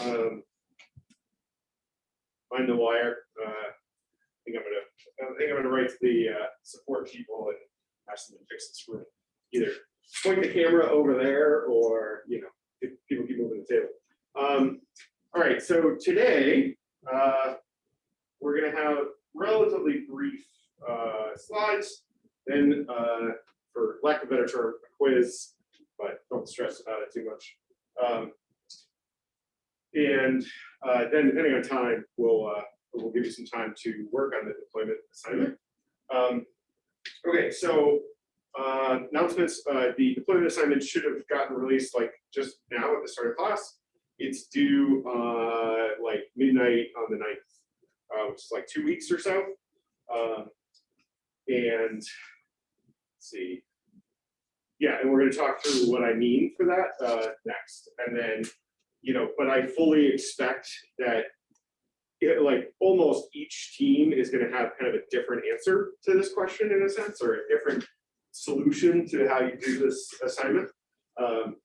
um, find the wire. Uh, I think I'm gonna, I think I'm gonna write to the uh, support people and ask them to fix this room. Either point the camera over there or, you know, if people keep moving the table. Um, all right, so today, uh, we're gonna have relatively brief uh, slides, then, uh, for lack of a better term, a quiz, but don't stress about it too much. Um, and uh, then depending on time, we'll, uh, we'll give you some time to work on the deployment assignment. Um, okay, so uh, announcements, uh, the deployment assignment should have gotten released like just now at the start of class. It's due uh, like midnight on the 9th, uh, which is like two weeks or so. Um, and let's see. Yeah, and we're going to talk through what I mean for that uh, next. And then, you know, but I fully expect that it, like almost each team is going to have kind of a different answer to this question in a sense, or a different solution to how you do this assignment. Um,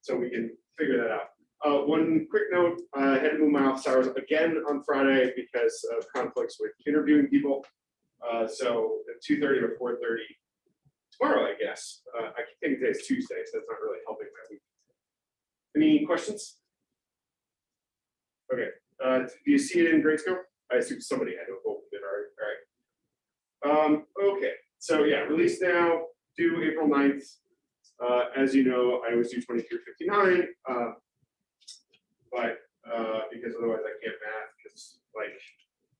so we can figure that out. Uh, one quick note, I had to move my office hours again on Friday because of conflicts with interviewing people. Uh, so at 2.30 or 4.30 tomorrow, I guess. Uh, I think today's Tuesday, so that's not really helping my week. Any questions? Okay, uh, do you see it in Gradescope? I assume somebody had to opened it already, all right. Um, okay, so yeah, release now, due April 9th. Uh, as you know, I always do 2359, uh, but uh, because otherwise I can't math, because like,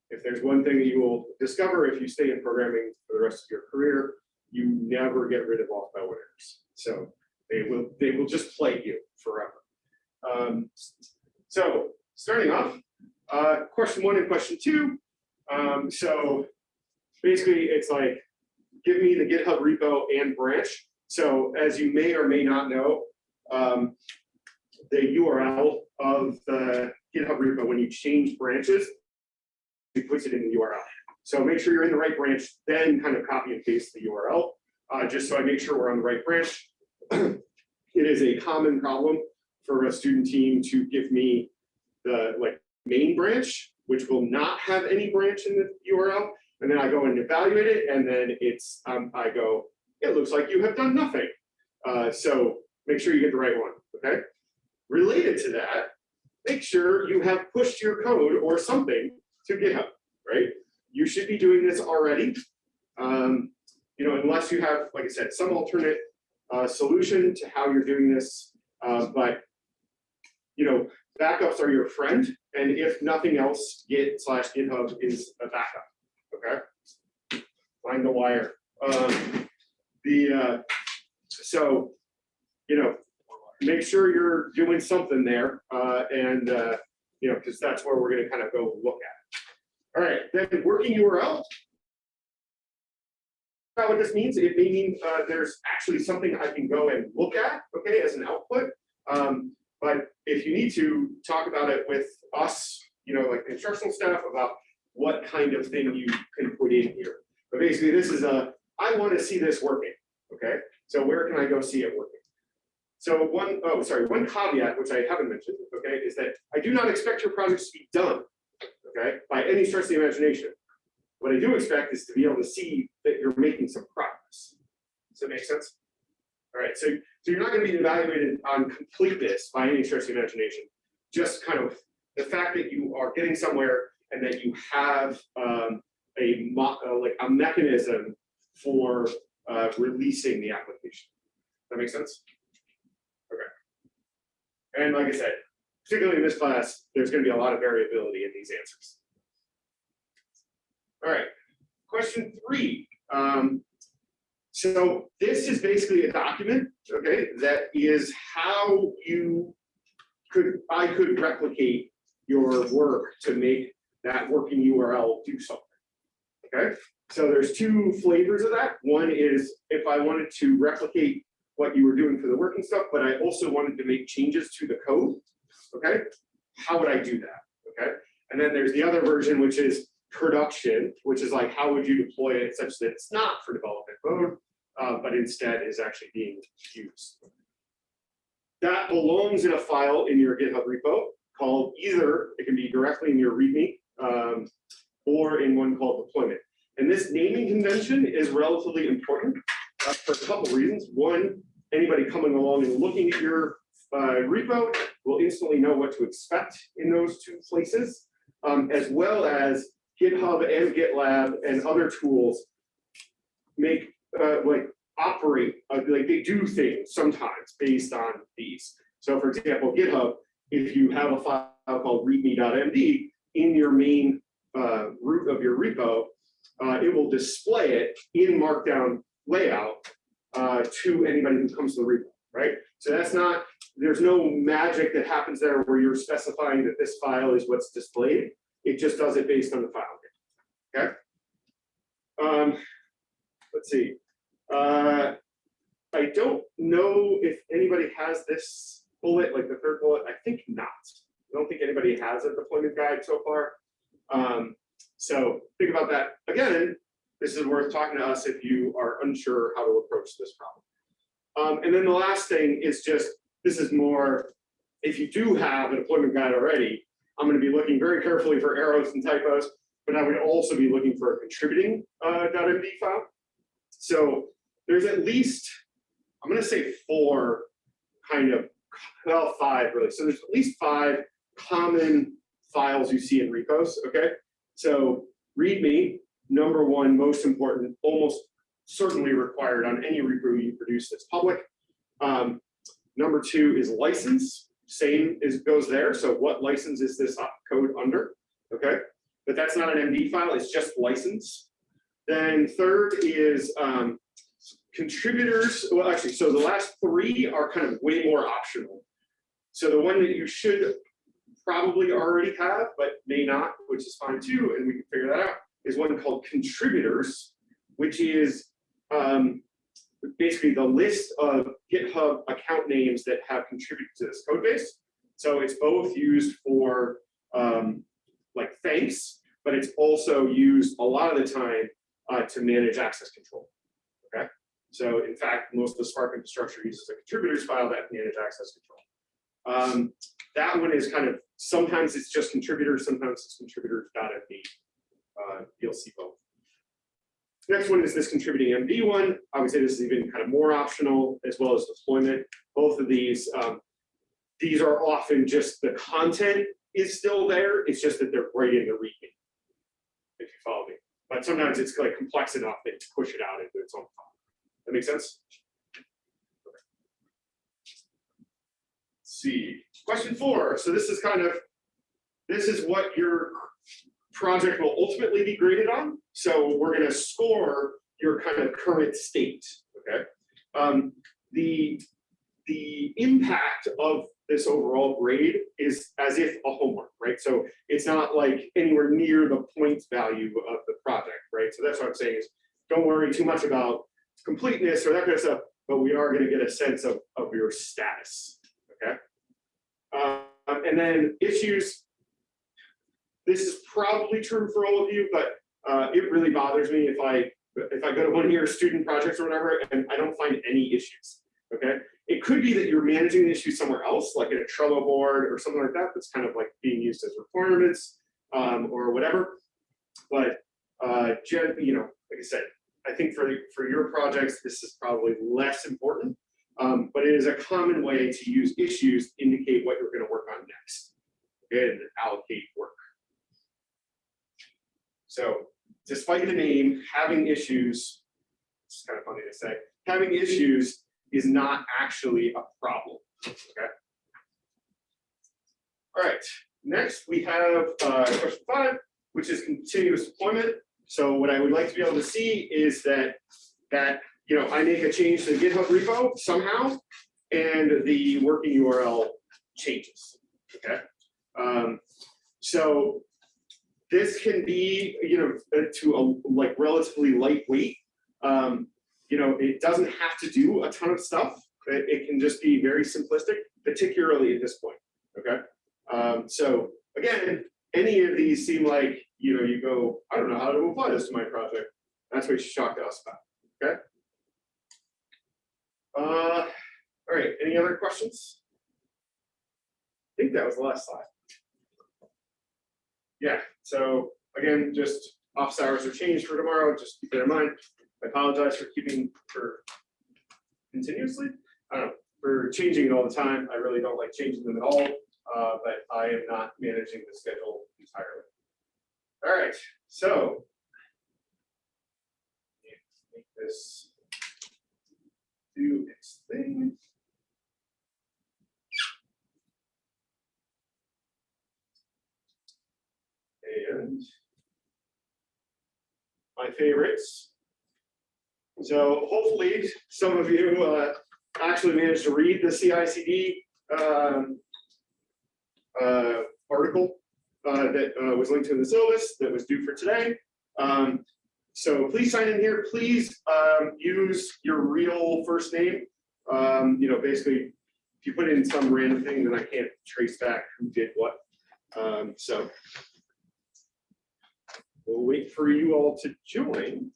if there's one thing you will discover if you stay in programming for the rest of your career, you never get rid of off by winners. So they will they will just plague you forever. Um, so starting off, uh, question one and question two. Um, so basically, it's like give me the GitHub repo and branch. So as you may or may not know, um, the URL of the GitHub repo when you change branches, it puts it in the URL. So make sure you're in the right branch, then kind of copy and paste the URL, uh, just so I make sure we're on the right branch. it is a common problem for a student team to give me the like main branch, which will not have any branch in the URL. And then I go and evaluate it, and then it's um, I go, it looks like you have done nothing. Uh, so make sure you get the right one, okay? Related to that, make sure you have pushed your code or something to GitHub, right? You should be doing this already. Um, you know, unless you have, like I said, some alternate uh, solution to how you're doing this. Uh, but, you know, backups are your friend. And if nothing else, Git slash GitHub is a backup, okay? Find the wire. Um, the, uh, so, you know, make sure you're doing something there. Uh, and, uh, you know, because that's where we're going to kind of go look at. All right, then working URL. Now, what this means, it may mean uh, there's actually something I can go and look at, okay, as an output. Um, but if you need to talk about it with us, you know, like instructional staff about what kind of thing you can put in here. But basically, this is a, I want to see this working, okay? So where can I go see it working? So one, oh, sorry, one caveat, which I haven't mentioned, okay, is that I do not expect your projects to be done okay, by any stretch of the imagination. What I do expect is to be able to see that you're making some progress. Does that make sense? All right, so, so you're not going to be evaluated on completeness by any stretch of imagination. Just kind of the fact that you are getting somewhere and that you have um, a uh, like a mechanism for uh, releasing the application. That makes sense? Okay. And like I said, particularly in this class, there's going to be a lot of variability in these answers. All right, question three. Um, so this is basically a document, okay, that is how you could, I could replicate your work to make that working URL do something, okay? So there's two flavors of that. One is if I wanted to replicate what you were doing for the working stuff, but I also wanted to make changes to the code, okay? How would I do that, okay? And then there's the other version, which is production, which is like, how would you deploy it such that it's not for development mode, uh, but instead is actually being used. That belongs in a file in your GitHub repo called either, it can be directly in your README um, or in one called deployment. And this naming convention is relatively important uh, for a couple reasons. One, anybody coming along and looking at your uh, repo will instantly know what to expect in those two places, um, as well as GitHub and GitLab and other tools make uh, like operate uh, like they do things sometimes based on these. So for example, GitHub, if you have a file called readme.md in your main uh, root of your repo, uh, it will display it in Markdown layout uh, to anybody who comes to the repo, right? So that's not, there's no magic that happens there where you're specifying that this file is what's displayed. It just does it based on the file. Okay. Um, let's see. Uh, I don't know if anybody has this bullet, like the third bullet. I think not. I don't think anybody has a deployment guide so far. Um, so think about that. Again, this is worth talking to us if you are unsure how to approach this problem. Um, and then the last thing is just, this is more, if you do have a deployment guide already, I'm going to be looking very carefully for errors and typos, but I would also be looking for a contributing uh, .md file. So there's at least, I'm going to say four kind of, well, five really. So there's at least five common files you see in repos, okay? So README, number one, most important, almost certainly required on any repo you produce that's public. Um, number two is license, same is goes there. So what license is this code under, okay? But that's not an MD file, it's just license. Then third is um, contributors. Well, actually, so the last three are kind of way more optional. So the one that you should probably already have, but may not, which is fine too, and we can figure that out, is one called contributors, which is um, basically the list of GitHub account names that have contributed to this code base. So it's both used for um, like thanks, but it's also used a lot of the time uh, to manage access control. Okay, so in fact, most of the Spark infrastructure uses a contributors file that manage access control. Um, that one is kind of sometimes it's just contributors, sometimes it's contributors.md. Uh, you'll see both. Next one is this contributing MD one. Say this is even kind of more optional as well as deployment. Both of these, um, these are often just the content is still there. It's just that they're in the readme, if you follow me. But sometimes it's like complex enough that to push it out into its own file. That makes sense? See, question four. So this is kind of, this is what your project will ultimately be graded on. So we're going to score your kind of current state. Okay. Um, the the impact of this overall grade is as if a homework, right? So it's not like anywhere near the points value of the project, right? So that's what I'm saying is don't worry too much about completeness or that kind of stuff, but we are going to get a sense of, of your status, okay? Um, and then issues, this is probably true for all of you, but uh, it really bothers me if I if I go to one of your student projects or whatever and I don't find any issues. Okay, it could be that you're managing the issue somewhere else, like in a Trello board or something like that. That's kind of like being used as requirements um, or whatever. But uh, you know, like I said, I think for for your projects, this is probably less important. Um, but it is a common way to use issues to indicate what you're going to work on next and allocate work. So despite the name, having issues, it's kind of funny to say, having issues is not actually a problem, okay? All right, next we have uh, question five, which is continuous deployment. So what I would like to be able to see is that, that you know, I make a change to the GitHub repo somehow, and the working URL changes, okay? Um, so this can be, you know, uh, to a like relatively lightweight. Um, you know, it doesn't have to do a ton of stuff. It, it can just be very simplistic, particularly at this point. Okay. Um, so again, any of these seem like, you know, you go, I don't know how to apply this to my project. That's what you should talk to us about. Okay. Uh, all right. Any other questions? I think that was the last slide. yeah, so again, just office hours are changed for tomorrow, just keep that in mind. I apologize for keeping for continuously, I don't know, for changing it all the time. I really don't like changing them at all, uh, but I am not managing the schedule entirely. All right, so. Make this do its thing. And my favorites. So hopefully some of you uh, actually managed to read the CICD um, uh, article uh, that uh, was linked in the syllabus that was due for today. Um, so please sign in here. Please um, use your real first name. Um, you know, basically, if you put in some random thing, then I can't trace back who did what. Um, so we'll wait for you all to join.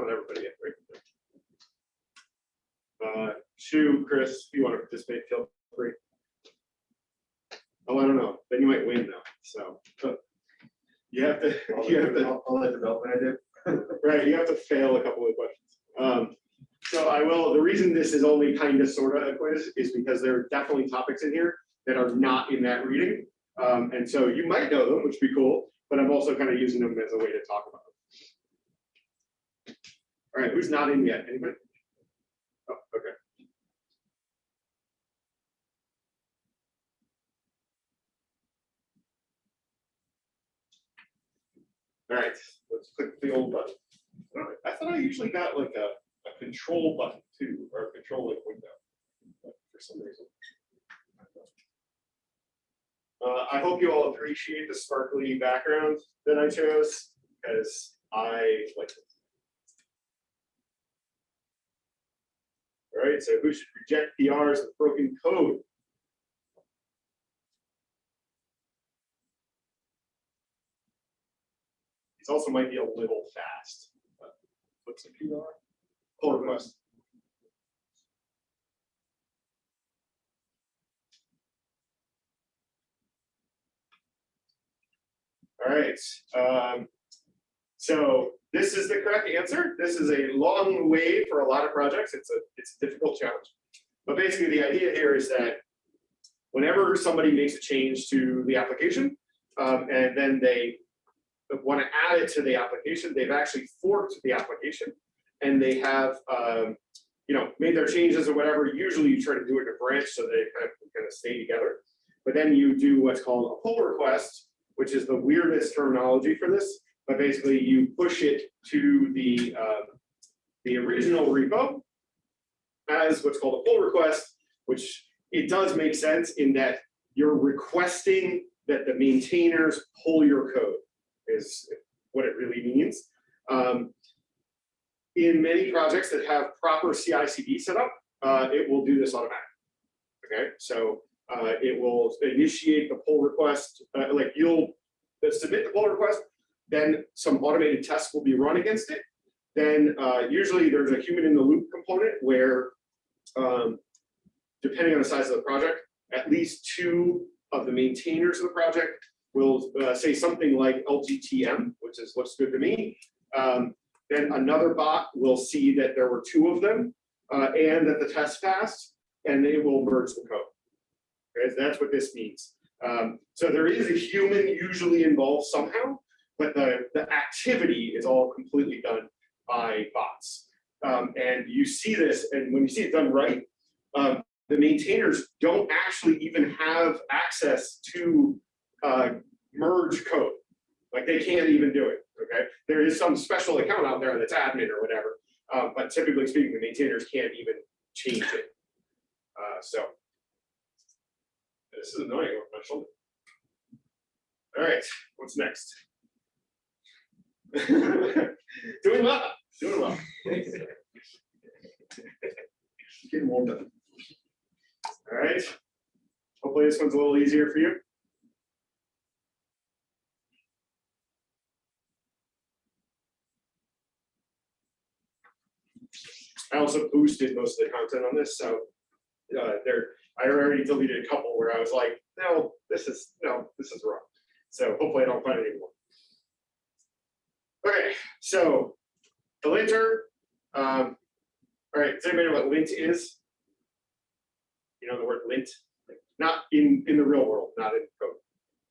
Not everybody yet, right? Uh, Shu, Chris, if you want to participate, feel free. Oh, I don't know, then you might win though, so. but You have to, you have to. I'll let development I did. Right, you have to fail a couple of questions. Um, so I will, the reason this is only kind of sort of a quiz is because there are definitely topics in here that are not in that reading. Um, and so you might know them, which would be cool, but I'm also kind of using them as a way to talk about them. All right, who's not in yet? Anybody? Oh, okay. All right, let's click the old button. I thought I usually got like a, a control button too, or a control like window. but For some reason. Uh, I hope you all appreciate the sparkly background that I chose, because I like it. All right, so who should reject PRs with broken code? These also might be a little fast. but What's a PR? Pull request. All right, um, so this is the correct answer. This is a long way for a lot of projects. It's a, it's a difficult challenge. But basically the idea here is that whenever somebody makes a change to the application, um, and then they want to add it to the application, they've actually forked the application and they have, um, you know, made their changes or whatever. Usually you try to do it in a branch so they kind of, kind of stay together. But then you do what's called a pull request, which is the weirdest terminology for this. But basically you push it to the, um, the original repo as what's called a pull request, which it does make sense in that you're requesting that the maintainers pull your code is what it really means. Um, in many projects that have proper CI/CD set up, uh, it will do this automatically. Okay, so uh, it will initiate the pull request, uh, like you'll submit the pull request, then some automated tests will be run against it. Then uh, usually there's a human in the loop component where, um, depending on the size of the project, at least two of the maintainers of the project will uh, say something like LGTM, which is looks good to me. Um, then another bot will see that there were two of them uh, and that the test passed, and it will merge the code. Okay, so that's what this means. Um, so there is a human usually involved somehow, but the, the activity is all completely done by bots. Um, and you see this, and when you see it done right, um, the maintainers don't actually even have access to uh, merge code. Like they can't even do it, okay? There is some special account out there that's admin or whatever, uh, but typically speaking, the maintainers can't even change it. Uh, so this is annoying my shoulder. All right, what's next? Doing well. Doing well. Getting warmed up. All right. Hopefully this one's a little easier for you. I also boosted most of the content on this, so uh, there I already deleted a couple where I was like, no, this is no, this is wrong. So hopefully I don't find any more. Okay, so the linter, um, all right, does anybody know what lint is? You know the word lint, not in, in the real world, not in code.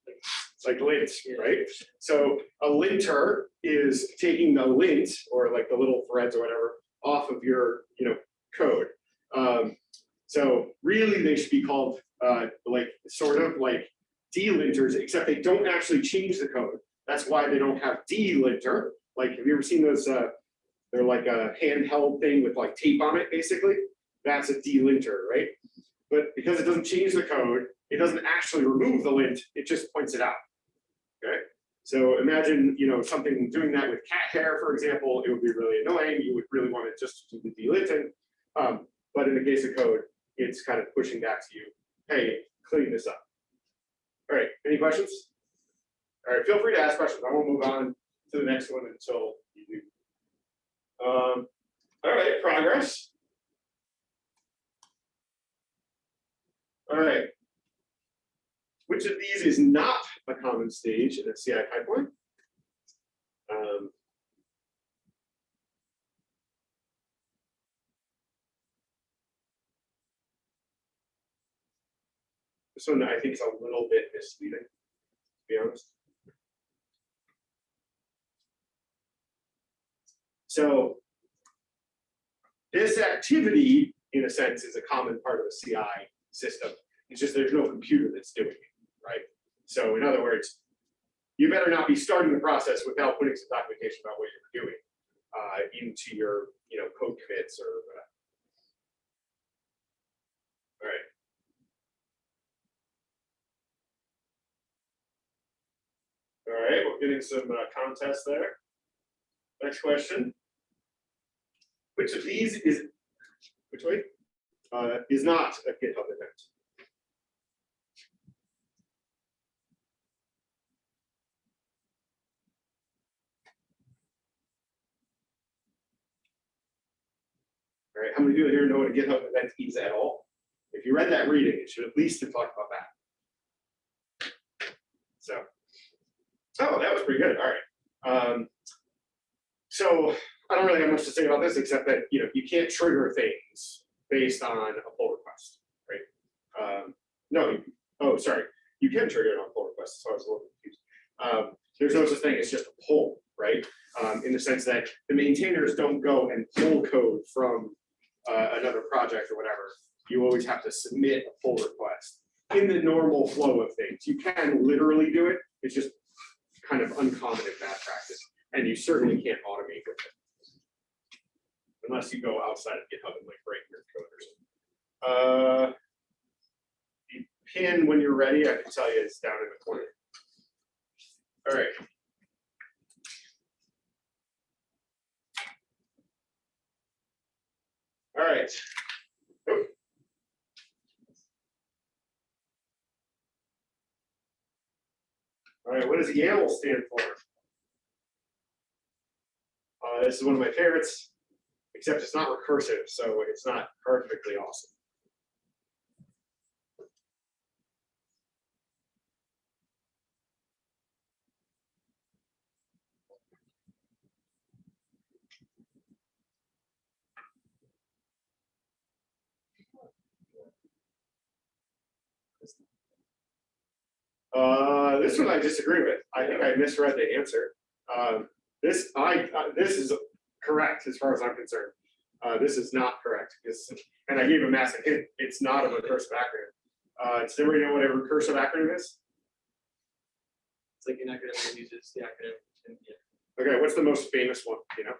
It's like lint, right? So a linter is taking the lint or like the little threads or whatever off of your, you know, code. Um, so really they should be called uh, like sort of like delinters, except they don't actually change the code. That's why they don't have delinter. Like, have you ever seen those? Uh, they're like a handheld thing with like tape on it, basically. That's a D linter, right? But because it doesn't change the code, it doesn't actually remove the lint, it just points it out. Okay, so imagine, you know, something doing that with cat hair, for example, it would be really annoying. You would really want it just to do the delinting. Um, but in the case of code, it's kind of pushing back to you, hey, clean this up. All right, any questions? All right, feel free to ask questions. I won't move on to the next one until you do. Um, all right, progress. All right. Which of these is not a common stage in a CI pipeline? Um, This one I think is a little bit misleading, to be honest. So this activity, in a sense, is a common part of a CI system. It's just there's no computer that's doing it, right? So in other words, you better not be starting the process without putting some documentation about what you're doing uh, into your, you know, code commits or whatever. All right. All right, we're getting some uh, contests there. Next question. Which of these is, which way? Uh, is not a GitHub event? All right, how many people here know what a GitHub event is at all? If you read that reading, it should at least have talked about that. So, oh, that was pretty good. All right. Um, so I don't really have much to say about this except that you know you can't trigger things based on a pull request, right? Um, no, oh, sorry, you can trigger it on pull requests. So I was a little confused. Um, there's no such thing as just a pull, right? Um, in the sense that the maintainers don't go and pull code from uh, another project or whatever. You always have to submit a pull request in the normal flow of things. You can literally do it. It's just kind of uncommon in bad practice, and you certainly can't automate unless you go outside of GitHub and like break your code or something. Uh, the pin, when you're ready, I can tell you it's down in the corner. All right. All right. All right, what does YAML stand for? Uh, this is one of my favorites except it's not recursive, so it's not perfectly awesome. Uh, this one I disagree with. I think I misread the answer. Um, this I uh, this is correct as far as I'm concerned. Uh, this is not correct because, and I gave a massive hint. It's not a recursive acronym. Uh, does everybody know what a recursive acronym is? It's like an acronym that uses the acronym. and, yeah, Okay, what's the most famous one? You know,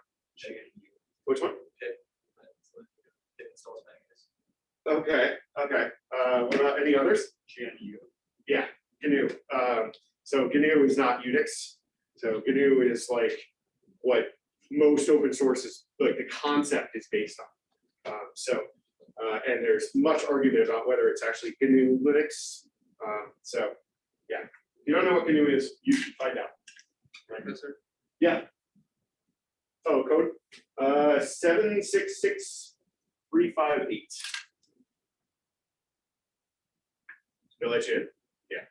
which one? but it's like, It installs packages. Okay, okay. Uh, what about any others? GNU. Yeah, GNU. Um, so GNU is not Unix. So GNU is like what most open source is, like the concept is based on. Um, so, uh, and there's much argument about whether it's actually GNU Linux. Um, so, yeah, if you don't know what GNU is, you should find out. Right, sir? Yeah. Oh, code, uh, seven, six, six, three, five, eight. I let you in? Yeah,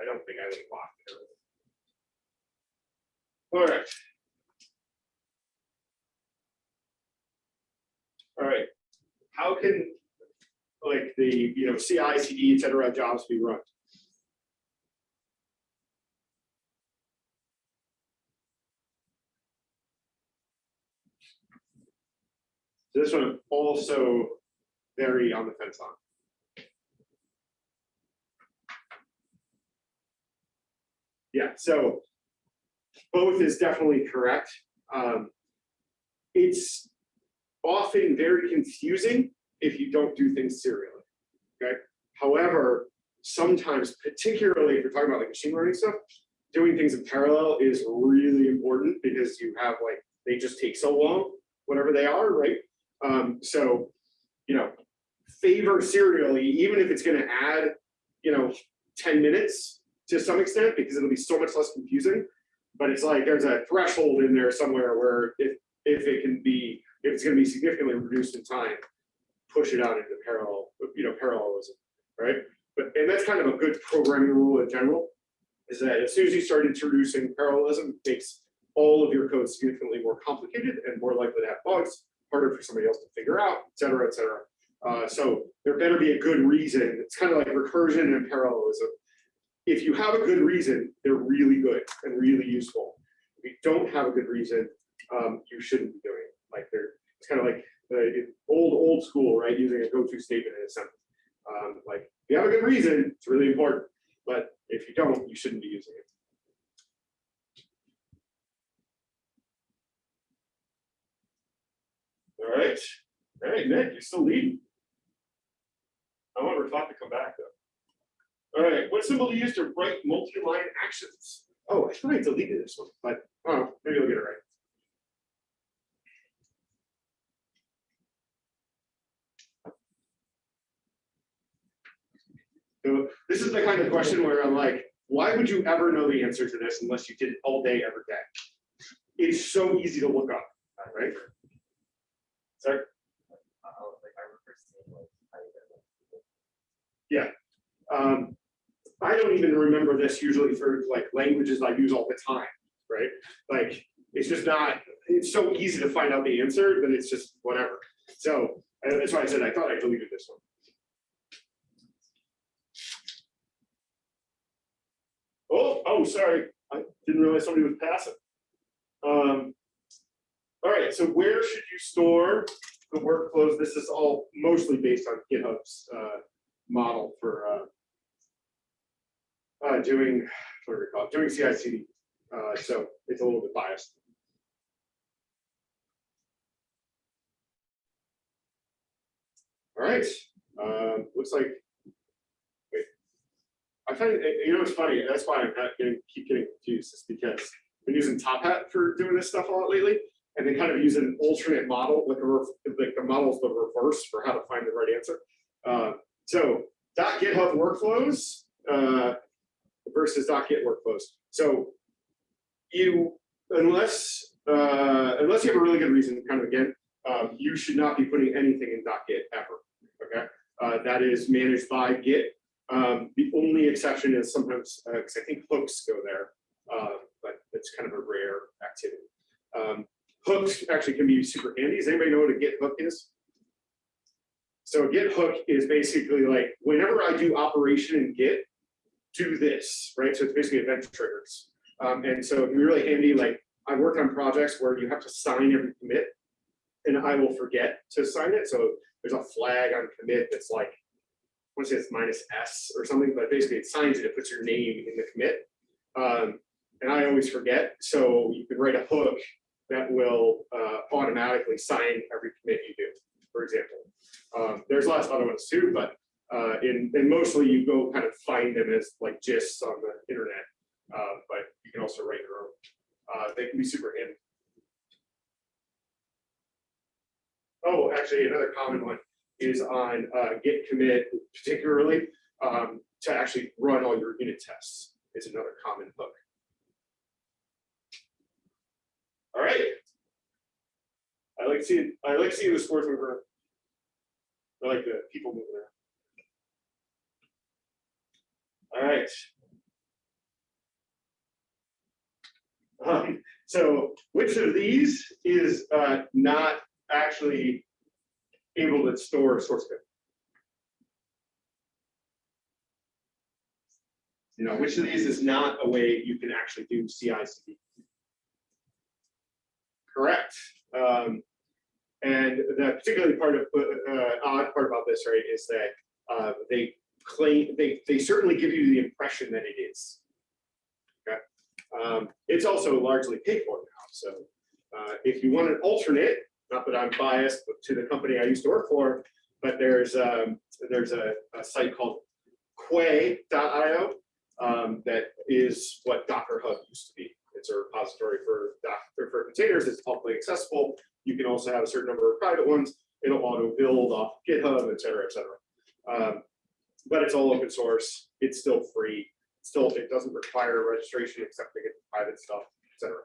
I don't think I locked it. All right. All right, how can, like, the, you know, CI, CD, et cetera, jobs be run? This one also very on the fence on. Yeah, so both is definitely correct. Um, It's often very confusing if you don't do things serially, okay? However, sometimes, particularly if you're talking about like machine learning stuff, doing things in parallel is really important because you have like, they just take so long, whatever they are, right? Um, so, you know, favor serially, even if it's gonna add, you know, ten minutes to some extent, because it'll be so much less confusing. But it's like, there's a threshold in there somewhere where if, if it can be, if it's gonna be significantly reduced in time, push it out into parallel, you know, parallelism, right? But, and that's kind of a good programming rule in general, is that as soon as you start introducing parallelism, it makes all of your code significantly more complicated and more likely to have bugs, harder for somebody else to figure out, et cetera, et cetera. Uh, so there better be a good reason. It's kind of like recursion and parallelism. If you have a good reason, they're really good and really useful. If you don't have a good reason, um, you shouldn't be doing it. Like they're, it's kind of like the old, old school, right? Using a go-to statement in a sentence. Um, like if you have a good reason, it's really important. But if you don't, you shouldn't be using it. All right, all right, Nick, you're still leading. I want Rafat to come back though. All right, what symbol do you use to write multi-line actions? Oh, I thought I deleted this one, but oh, maybe I'll get it right. So this is the kind of question where I'm like, why would you ever know the answer to this unless you did it all day, every day? It's so easy to look up, right? Sorry? Yeah. Um, I don't even remember this usually for like languages I use all the time, right? Like, it's just not, it's so easy to find out the answer, but it's just whatever. So uh, that's why I said I thought I deleted this one. Oh, oh, sorry, I didn't realize somebody was passing. Um, all right, so where should you store the workflows? This is all mostly based on GitHub's uh, model for uh, uh, doing, what do we call it, doing CI/CD. Uh, so it's a little bit biased. All right, um, looks like. I find you know it's funny. That's why I'm not getting keep getting confused. Is because I've been using Top Hat for doing this stuff a lot lately, and they kind of use an alternate model, like a like the model's the reverse for how to find the right answer. Uh, so dot .GitHub workflows uh, versus .git workflows. So you, unless uh, unless you have a really good reason, kind of again, um, you should not be putting anything in dot .git ever. Okay, uh, that is managed by Git. Um, the only exception is sometimes because I think hooks go there, uh, but it's kind of a rare activity. Um, hooks actually can be super handy. Does anybody know what a Git hook is? So a Git hook is basically like whenever I do operation in Git, do this, right? So it's basically event triggers. Um, and so it can be really handy. Like I work on projects where you have to sign every commit and I will forget to sign it. So there's a flag on commit that's like, want to say it's minus S or something, but basically it signs it, it puts your name in the commit. Um, and I always forget. So you can write a hook that will uh, automatically sign every commit you do, for example. Um, there's lots of other ones too, but uh, in, and mostly you go kind of find them as like gists on the internet, uh, but you can also write your own. Uh, they can be super handy. Oh, actually, another common one is on uh, git commit, particularly um, to actually run all your unit tests. Is another common hook. All right. I like seeing I like seeing the scores move. I like the people moving around. All right. Um, so which of these is uh, not actually able to store source code? You know, which of these is not a way you can actually do CI/CD? Correct. Um, and the particularly part of uh, odd part about this, right, is that uh, they claim they they certainly give you the impression that it is. Okay. Um, it's also largely paid for now. So uh, if you want an alternate, not that I'm biased to the company I used to work for, but there's um, there's a, a site called Quay.io um, that is what Docker Hub used to be. It's a repository for Docker for containers. It's publicly accessible. You can also have a certain number of private ones. It'll auto build off GitHub, et cetera, et cetera. Um, but it's all open source. It's still free. Still, it doesn't require registration except to get private stuff, et cetera.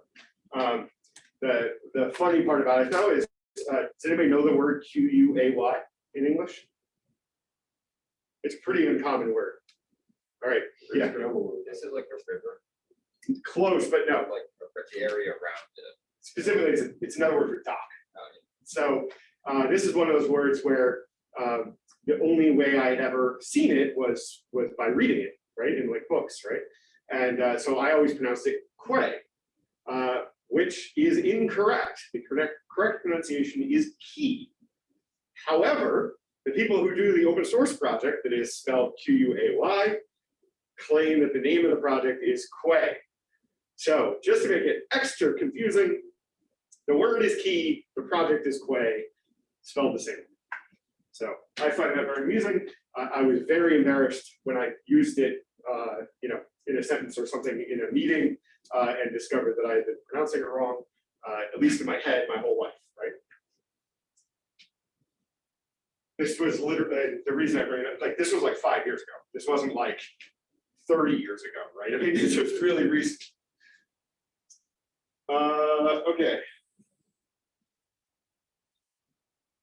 The, the funny part about it though is, uh, does anybody know the word Q-U-A-Y in English? It's a pretty uncommon word. All right, yeah, This is like a river, close, but no. like the area around it. Specifically, it's, it's another word for dock. So uh, this is one of those words where um, the only way I had ever seen it was was by reading it, right, in like books, right? And uh, so I always pronounced it quay, uh, which is incorrect. The correct correct pronunciation is key. However, the people who do the open source project that is spelled Q-U-A-Y claim that the name of the project is Quay. So just to make it extra confusing, the word is key, the project is Quay, spelled the same. So I find that very amusing. I, I was very embarrassed when I used it, uh, you know, in a sentence or something in a meeting uh, and discovered that I had been pronouncing it wrong, uh, at least in my head, my whole life, right? This was literally the reason I bring it up. Like this was like five years ago. This wasn't like 30 years ago, right? I mean, this was really recent. Uh, okay.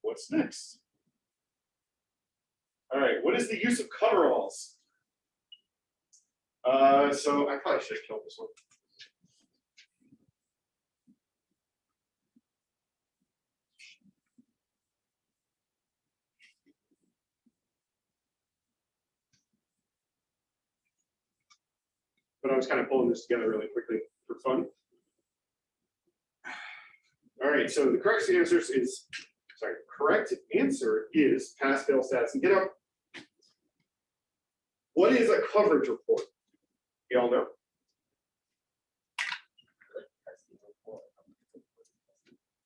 What's next? All right, what is the use of coveralls? Uh, so I probably should have killed this one. But I was kind of pulling this together really quickly for fun. All right, so the correct answer is, sorry, correct answer is pass fail status and GitHub. What is a coverage report? You all know?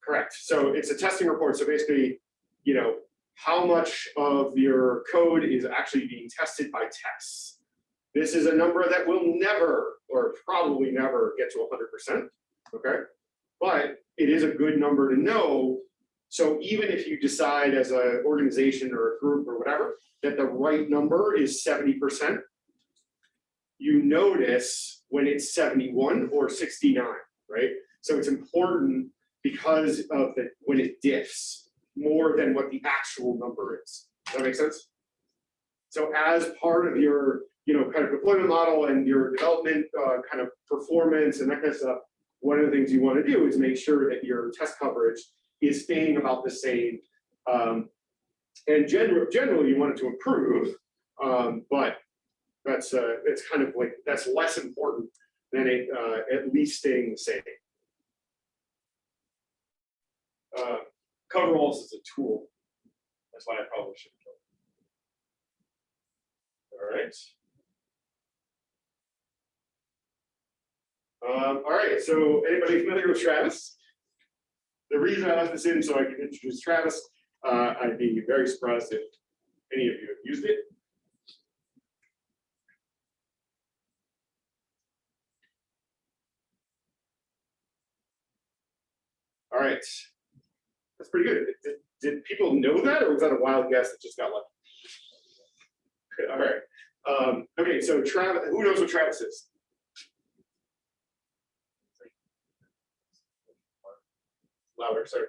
Correct. So it's a testing report. So basically, you know, how much of your code is actually being tested by tests. This is a number that will never, or probably never get to 100%, okay? But it is a good number to know. So even if you decide as an organization or a group or whatever, that the right number is 70%, you notice when it's 71 or 69, right? So it's important because of the, when it diffs more than what the actual number is. Does that make sense? So as part of your, you know, kind of deployment model and your development uh, kind of performance and that kind of stuff, one of the things you want to do is make sure that your test coverage is staying about the same. Um, and generally, generally you want it to improve, um, but that's uh, it's kind of like that's less important than it uh, at least staying the same. Uh, coveralls is a tool. That's why I probably should. All right. Um, all right, so anybody familiar with Travis? The reason I left this in so I can introduce Travis, uh, I'd be very surprised if any of you have used it. Right, that's pretty good. Did, did people know that, or was that a wild guess that just got lucky? All right. Um, okay, so Travis, who knows what Travis is? Louder, sorry.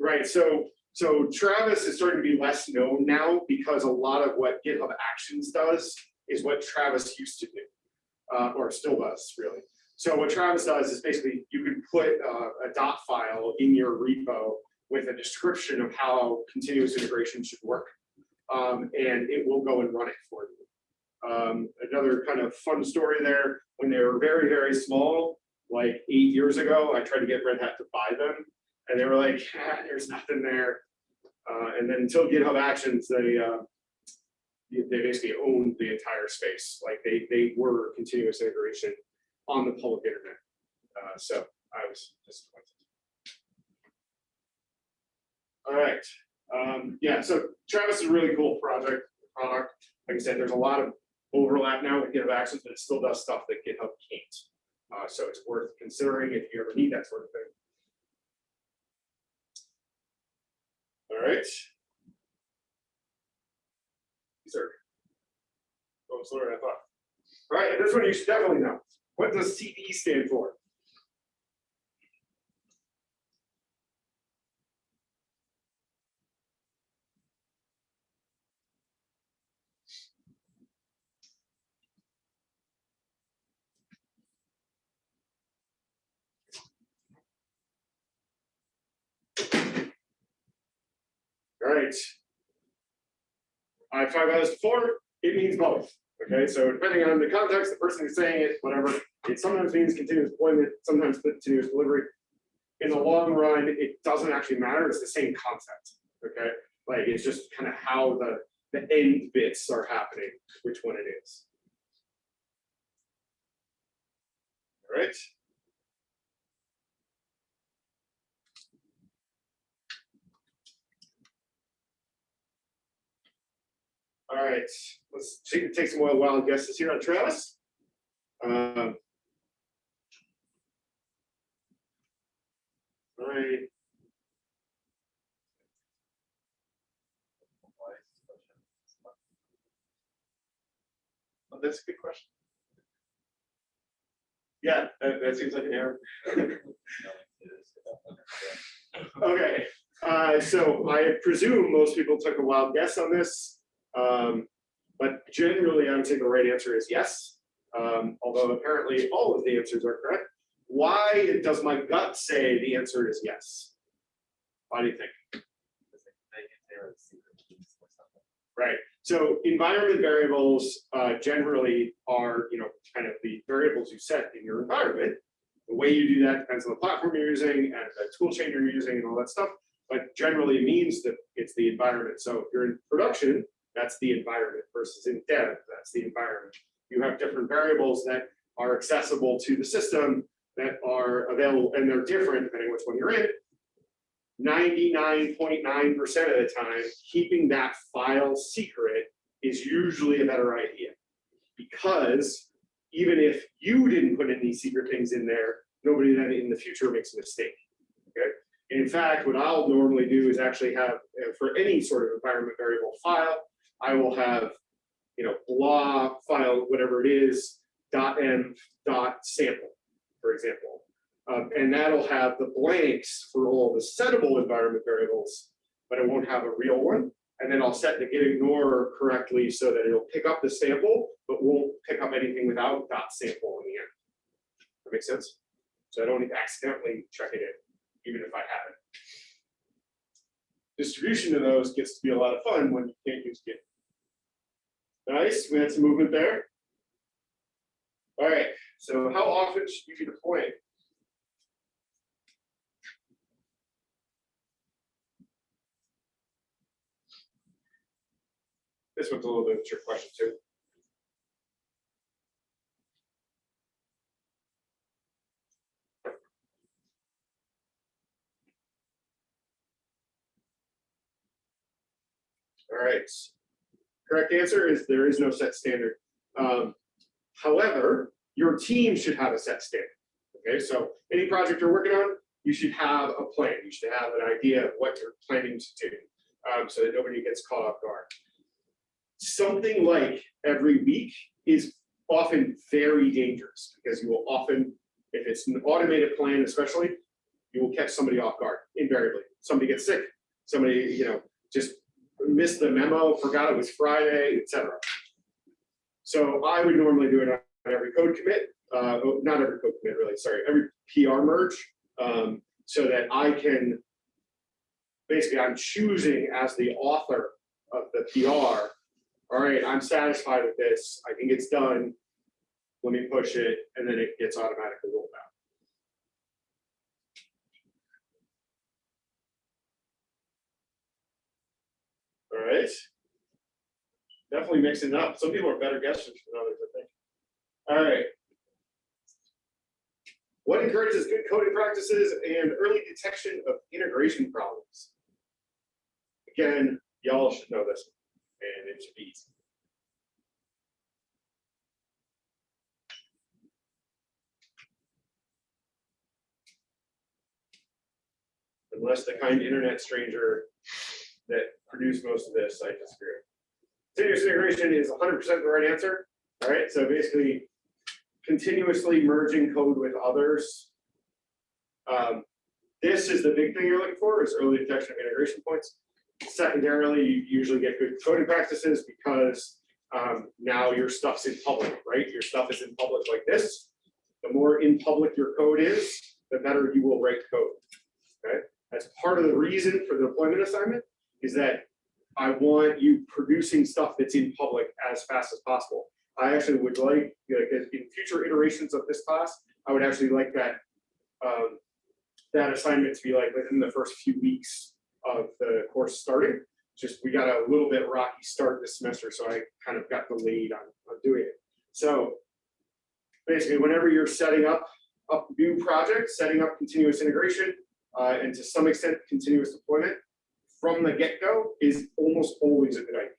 Right, so, so Travis is starting to be less known now because a lot of what GitHub Actions does is what Travis used to do. Uh, or still does, really. So what Travis does is basically you can put uh, a dot file in your repo with a description of how continuous integration should work. Um, and it will go and run it for you. Um, another kind of fun story there, when they were very, very small, like eight years ago, I tried to get Red Hat to buy them. And they were like, ah, there's nothing there. Uh, and then until GitHub Actions, they, uh, they basically owned the entire space. Like they, they were continuous integration on the public internet. Uh, so I was disappointed. All right. Um, yeah, so Travis is a really cool project, product. Like I said, there's a lot of overlap now with GitHub Actions, but it still does stuff that GitHub can't. Uh, so it's worth considering if you ever need that sort of thing. All right. These are going slower than I thought. All right, this one you should definitely know. What does CD stand for? All right. I've talked about this before, it means both. Okay, so depending on the context, the person who's saying it, whatever, it sometimes means continuous deployment, sometimes continuous delivery. In the long run, it doesn't actually matter, it's the same concept. Okay, like it's just kind of how the, the end bits are happening, which one it is. All right. All right, let's take, take some more wild guesses here on Travis. Um, All right, Oh, That's a good question. yeah, that, that seems like an error. Okay, uh, so I presume most people took a wild guess on this. Um, but generally, I would say the right answer is yes. Um, although apparently all of the answers are correct. Why does my gut say the answer is yes? Why do you think? Right. So environment variables uh, generally are, you know, kind of the variables you set in your environment. The way you do that depends on the platform you're using and the tool chain you're using and all that stuff. But generally means that it's the environment. So if you're in production, that's the environment versus in dev, that's the environment. You have different variables that are accessible to the system that are available and they're different depending which one you're in. 99.9% of the time, keeping that file secret is usually a better idea. Because even if you didn't put any secret things in there, nobody then in the future makes a mistake. Okay. In fact, what I'll normally do is actually have uh, for any sort of environment variable file, I will have, you know, blah file, whatever it is, dot env dot sample, for example. Um, and that'll have the blanks for all the settable environment variables, but it won't have a real one. And then I'll set the gitignore correctly so that it'll pick up the sample, but won't pick up anything without dot sample in the end. That makes sense? So I don't accidentally check it in, even if I have it. Distribution of those gets to be a lot of fun when you can't use Git. Nice, we had some movement there. All right, so how often should you be deploying? This one's a little bit of a trick question too. All right. Correct answer is there is no set standard. Um, however, your team should have a set standard. Okay, so any project you're working on, you should have a plan. You should have an idea of what you're planning to do um, so that nobody gets caught off guard. Something like every week is often very dangerous because you will often, if it's an automated plan especially, you will catch somebody off guard invariably. somebody gets sick, somebody, you know, just missed the memo, forgot it was Friday, etc. So I would normally do it on every code commit, uh, oh, not every code commit, really, sorry, every PR merge, um, so that I can, basically, I'm choosing as the author of the PR, all right, I'm satisfied with this, I think it's done, let me push it, and then it gets automatically rolled out. All right. Definitely mixing up. Some people are better guessers than others, I think. All right. What encourages good coding practices and early detection of integration problems? Again, y'all should know this, and it should be easy. Unless the kind internet stranger that produce most of this, I disagree. Continuous integration is hundred percent the right answer. All right, so basically continuously merging code with others. Um, This is the big thing you're looking for is early detection of integration points. Secondarily, you usually get good coding practices because um, now your stuff's in public, right? Your stuff is in public like this. The more in public your code is, the better you will write code. Okay, that's part of the reason for the deployment assignment is that I want you producing stuff that's in public as fast as possible. I actually would like, like in future iterations of this class, I would actually like that um, that assignment to be like within the first few weeks of the course starting. Just we got a little bit rocky start this semester, so I kind of got delayed on, on doing it. So basically, whenever you're setting up up new projects, setting up continuous integration, uh, and to some extent continuous deployment, from the get-go is almost always a good idea.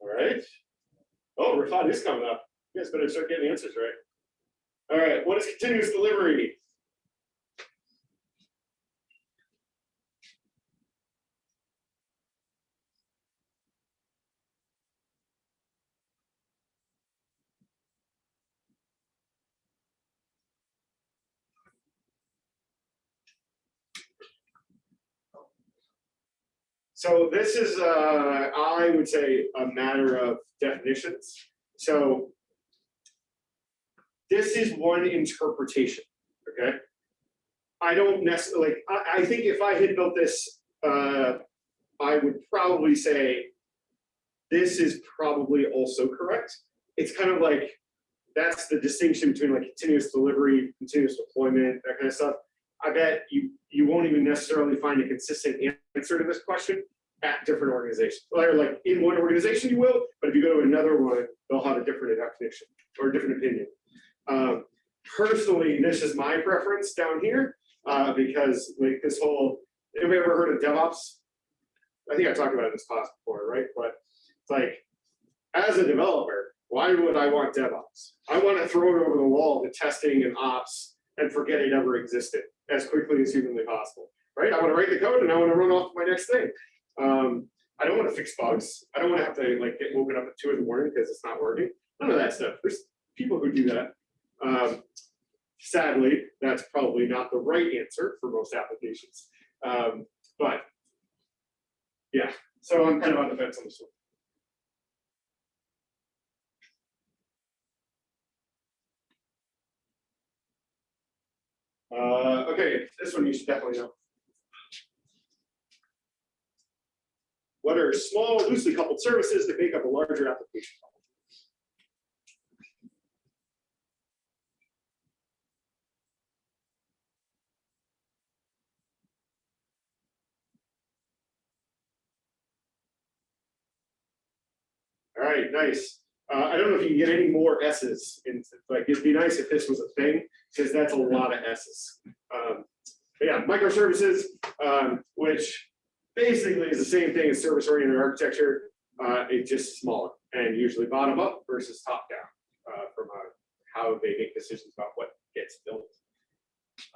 All right. Oh, Rafat is coming up. You guys better start getting answers right. All right, what is continuous delivery? So this is, uh, I would say, a matter of definitions. So this is one interpretation, okay? I don't necessarily, like, I, I think if I had built this, uh, I would probably say this is probably also correct. It's kind of like, that's the distinction between like continuous delivery, continuous deployment, that kind of stuff. I bet you, you won't even necessarily find a consistent answer to this question at different organizations. Or like in one organization you will, but if you go to another one, they'll have a different definition or a different opinion. Um, personally, this is my preference down here uh, because like this whole, have anybody ever heard of DevOps? I think I talked about it in this class before, right? But it's like, as a developer, why would I want DevOps? I want to throw it over the wall to testing and ops and forget it ever existed as quickly as humanly possible, right? I want to write the code and I want to run off to my next thing. Um, I don't want to fix bugs. I don't want to have to like get woken up at two in the morning because it's not working. None of that stuff. There's people who do that. Um, sadly, that's probably not the right answer for most applications. Um, but yeah, so I'm kind of on the fence on this one. Uh, okay, this one you should definitely know. What are small, loosely coupled services that make up a larger application? All right, nice. Uh, I don't know if you can get any more S's. In, like, it'd be nice if this was a thing, because that's a lot of S's. Um, but yeah, microservices, um, which basically is the same thing as service-oriented architecture. Uh, it's just smaller and usually bottom up versus top down uh, from how they make decisions about what gets built.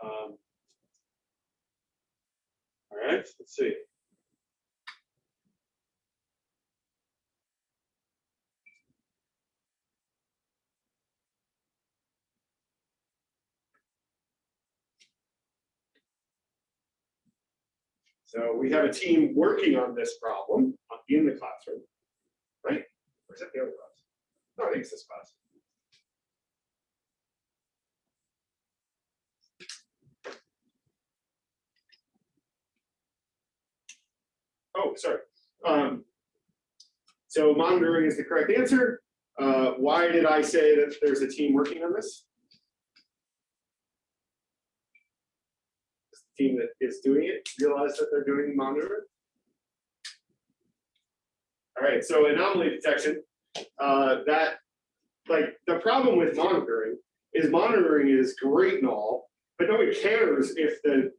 Um, all right, let's see. We have a team working on this problem in the classroom, right? Or is that the other class? No, I think it's this class. Oh, sorry. Um, so monitoring is the correct answer. Uh, why did I say that there's a team working on this? Team that is doing it, realize that they're doing monitoring. All right, so anomaly detection, uh, that, like, the problem with monitoring is monitoring is great and all, but nobody cares if the,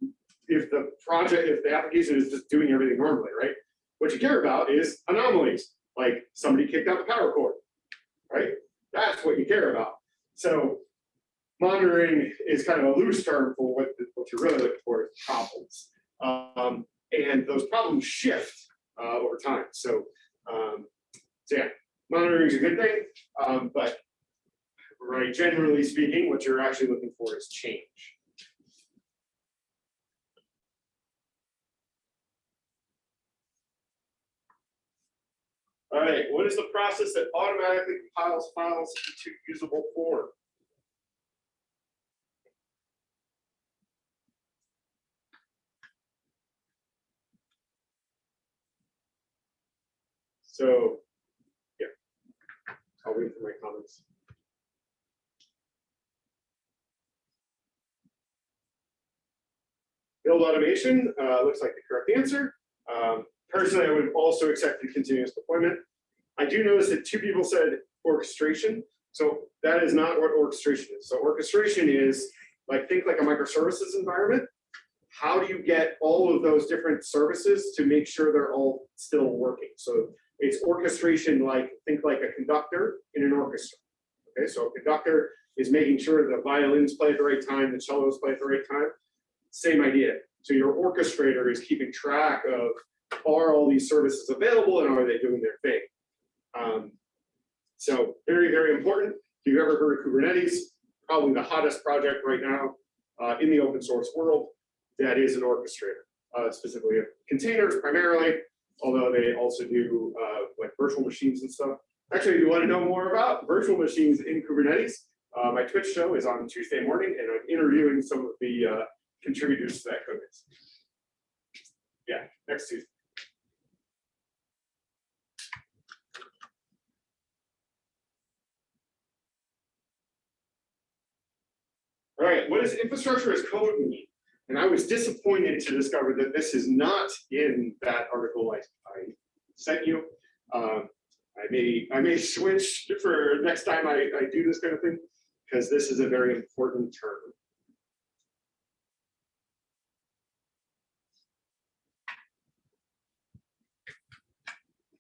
if the project, if the application is just doing everything normally, right? What you care about is anomalies, like somebody kicked out the power cord, right? That's what you care about. So monitoring is kind of a loose term for what, what you're really looking for is problems. Um, and those problems shift uh, over time. So, um, so yeah, monitoring is a good thing, um, but right, generally speaking, what you're actually looking for is change. All right, what is the process that automatically compiles files into usable form? So, yeah, I'll wait for my comments. Build automation, uh, looks like the correct answer. Um, personally, I would also accept continuous deployment. I do notice that two people said orchestration. So that is not what orchestration is. So orchestration is like, think like a microservices environment. How do you get all of those different services to make sure they're all still working? So it's orchestration like, think like a conductor in an orchestra. Okay, so a conductor is making sure the violins play at the right time, the cellos play at the right time. Same idea. So your orchestrator is keeping track of are all these services available and are they doing their thing? Um, so very, very important. If you've ever heard of Kubernetes, probably the hottest project right now uh, in the open source world, that is an orchestrator, uh, specifically containers primarily, although they also do uh, like virtual machines and stuff. Actually, if you want to know more about virtual machines in Kubernetes, uh, my Twitch show is on Tuesday morning, and I'm interviewing some of the uh, contributors to that code base. Yeah, next Tuesday. All right, what does infrastructure as code mean? And I was disappointed to discover that this is not in that article I, I sent you. Um, I may I may switch for next time I, I do this kind of thing, because this is a very important term.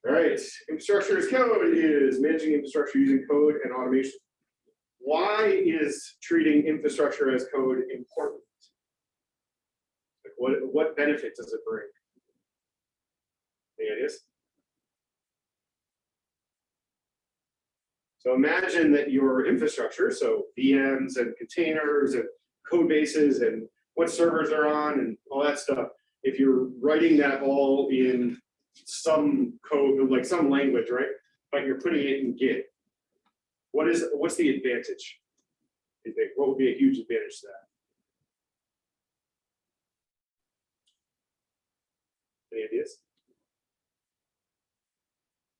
All right, infrastructure as code is managing infrastructure using code and automation. Why is treating infrastructure as code important? What, what benefit does it bring? Any ideas? So imagine that your infrastructure, so VMs and containers and code bases and what servers are on and all that stuff, if you're writing that all in some code, like some language, right? But you're putting it in Git. What is, what's the advantage? What would be a huge advantage to that? Ideas?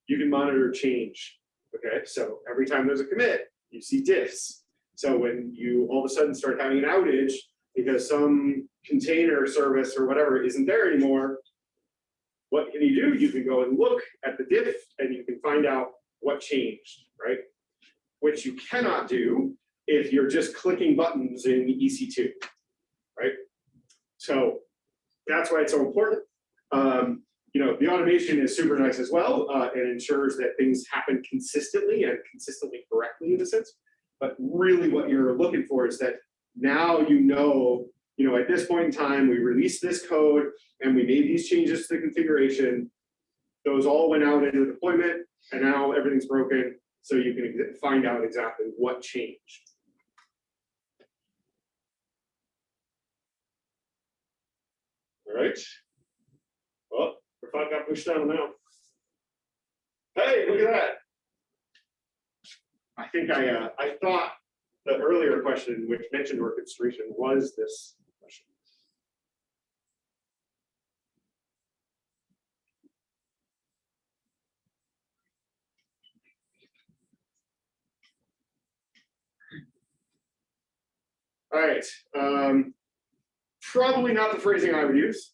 You can monitor change. Okay, so every time there's a commit, you see diffs. So when you all of a sudden start having an outage because some container service or whatever isn't there anymore, what can you do? You can go and look at the diff and you can find out what changed, right? Which you cannot do if you're just clicking buttons in EC2, right? So that's why it's so important. Um, you know, the automation is super nice as well. Uh, ensures that things happen consistently and consistently correctly in a sense. But really what you're looking for is that now you know, you know, at this point in time, we released this code and we made these changes to the configuration. Those all went out into deployment and now everything's broken. So you can find out exactly what changed. All right. Clock got pushed down now. Hey, look at that. I think I, uh, I thought the earlier question, which mentioned orchestration, was this question. All right, um, probably not the phrasing I would use,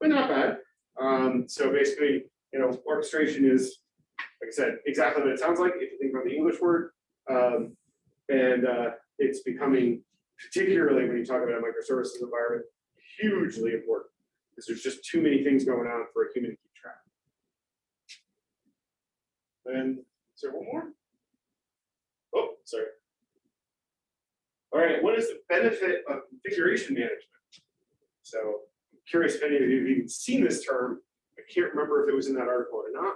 but not bad. Um, so basically, you know, orchestration is, like I said, exactly what it sounds like if you think about the English word. Um, and uh, it's becoming, particularly when you talk about a microservices environment, hugely important because there's just too many things going on for a human to keep track. Then, is there one more? Oh, sorry. All right, what is the benefit of configuration management? So curious if any of you have even seen this term. I can't remember if it was in that article or not.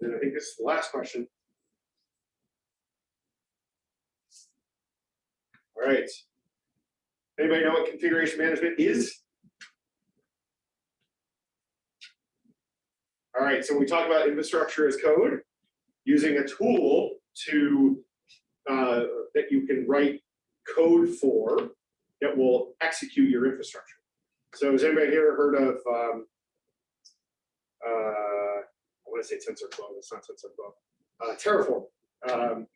And I think this is the last question. All right. Anybody know what configuration management is? All right, so we talk about infrastructure as code, using a tool to, uh, that you can write code for that will execute your infrastructure. So has anybody here heard of, um, uh, I want to say TensorFlow, it's not TensorFlow, uh, Terraform. Um,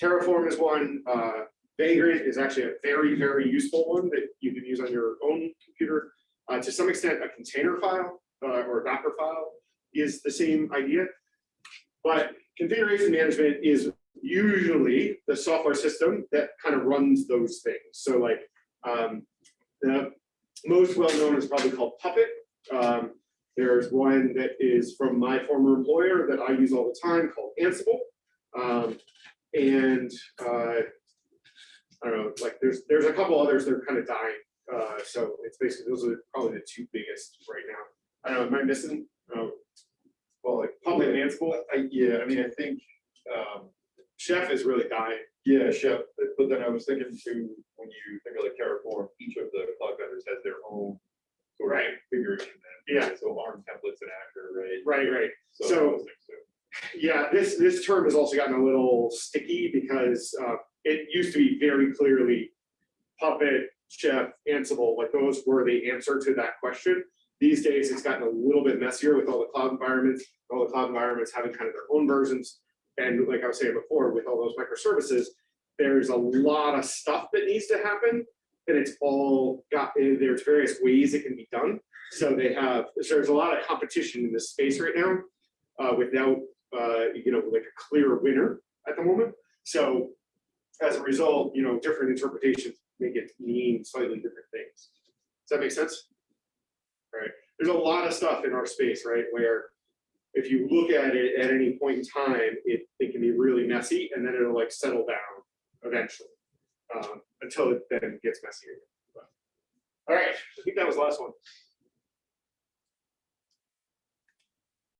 Terraform is one, uh, Vagrant is actually a very, very useful one that you can use on your own computer. Uh, to some extent, a container file uh, or a Docker file is the same idea. But configuration management is usually the software system that kind of runs those things. So like um, the most well-known is probably called Puppet. Um, there's one that is from my former employer that I use all the time called Ansible. Um, and uh, I don't know, like there's there's a couple others that are kind of dying. Uh, so it's basically those are probably the two biggest right now. I don't know, am I missing? Oh, Well, like, and Ansible, I, yeah, I mean, I think, um, Chef is really dying. yeah, Chef, but- then I was thinking too, when you think of like Terraform, each of the cloud vendors has their own sort of Right. configuration. Yeah. So ARM templates and Actor, right? Right, right. So So- those things too. Yeah, this, this term has also gotten a little sticky because uh, it used to be very clearly Puppet, Chef, Ansible, like those were the answer to that question. These days, it's gotten a little bit messier with all the cloud environments, all the cloud environments having kind of their own versions. And like I was saying before, with all those microservices, there's a lot of stuff that needs to happen. And it's all got, there's various ways it can be done. So they have, there's a lot of competition in this space right now uh, without, uh, you know, like a clear winner at the moment. So as a result, you know, different interpretations make it mean slightly different things. Does that make sense? All right. There's a lot of stuff in our space, right, where if you look at it at any point in time, it, it can be really messy and then it'll like settle down eventually. Um, until it then gets messier. But- All right, I think that was the last one.